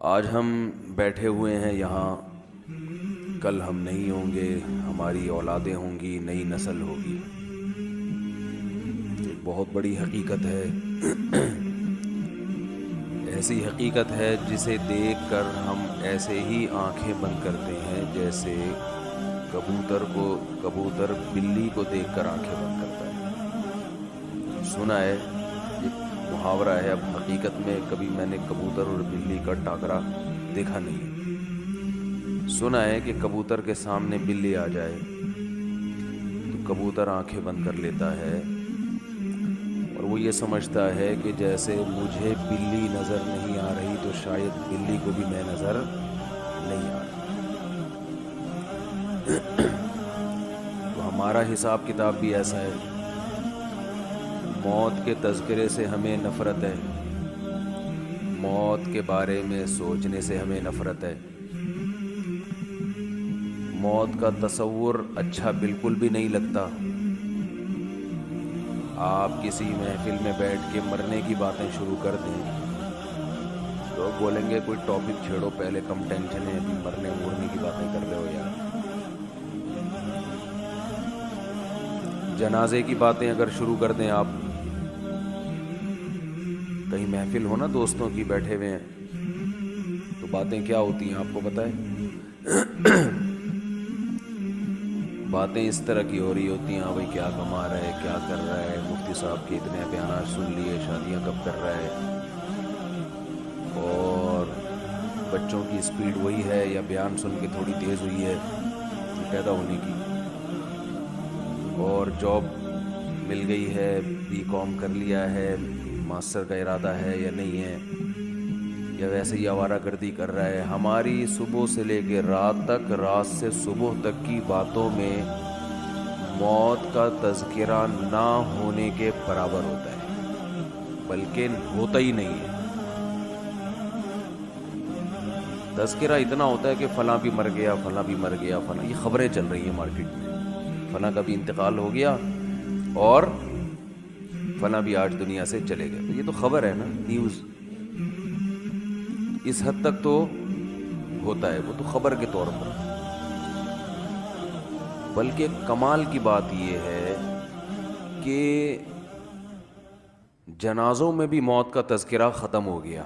آج ہم بیٹھے ہوئے ہیں یہاں۔ کل ہم نہیں ہوں گے، ہماری اولادیں ہوں گی، نئی نسل ہوگی۔ ایک بہت بڑی حقیقت ہے۔ ایسی حقیقت ہے جسے دیکھ کر ہم ایسے ہی آنکھیں بند کرتے ہیں جیسے کبوتر کو، کبوتر بلی کو دیکھ کر آنکھیں بند کرتا ہے۔ سنا ہے محاورہ ہے، اب حقیقت میں کبھی میں نے کبوتر اور بلی کا ٹاکرا دیکھا نہیں۔ سنا ہے کہ کبوتر کے سامنے بلی آ جائے، تو کبوتر آنکھیں بند کر لیتا ہے اور وہ یہ سمجھتا ہے کہ جیسے مجھے بلی نظر نہیں آ رہی، تو شاید بلی کو بھی میں نظر نہیں آ رہی۔ تو ہمارا حساب کتاب بھی ایسا ہے۔ موت کے تذکرے سے ہمیں نفرت ہے۔ موت کے بارے میں سوچنے سے ہمیں نفرت ہے۔ موت کا تصور اچھا بالکل بھی نہیں لگتا۔ آپ کسی محفل میں بیٹھ کے مرنے کی باتیں شروع کر دیں۔ تو بولیں گے، کوئی ٹاپک چھیڑو، پہلے کم ٹینشن ہے، ابھی مرنے مرنے کی باتیں کر رہے ہو یار۔ جنازے کی باتیں اگر شروع کر دیں آپ۔ کہیں محفل ہو نا دوستوں کی بیٹھے ہوئے ہیں، تو باتیں کیا ہوتی ہیں آپ کو پتہ ہے؟ باتیں اس طرح کی ہو رہی ہوتی ہیں ہاں بھائی کیا کما رہا ہے، کیا کر رہا ہے؟ مفتی صاحب کے اتنے بیانات سن لیے، شادیاں کب کر رہا ہے؟ اور بچوں کی اسپیڈ وہی ہے یا بیان سن کے تھوڑی تیز ہوئی ہے پیدا ہونے کی۔ اور جاب مل گئی ہے بی کام کر لیا ہے ماسٹر کا ارادہ ہے یا نہیں ہے؟ یا ویسے ہی آوارہ گردی کر رہا ہے؟ ہماری صبح سے لے کے رات تک، رات سے صبح تک کی باتوں میں موت کا تذکرہ نہ ہونے کے برابر ہوتا ہے، بلکہ ہوتا ہی نہیں ہے۔ تذکرہ اتنا ہوتا ہے کہ فلاں بھی مر گیا، فلاں بھی مر گیا، فلاں، یہ خبریں چل رہی ہیں مارکیٹ میں۔ فلاں کا بھی انتقال ہو گیا اور فلاں بھی آج دنیا سے چلے گئے۔ یہ تو خبر ہے نا نیوز اس حد تک تو ہوتا ہے، وہ تو خبر کے طور پر۔ بلکہ کمال کی بات یہ ہے کہ جنازوں میں بھی موت کا تذکرہ ختم ہو گیا۔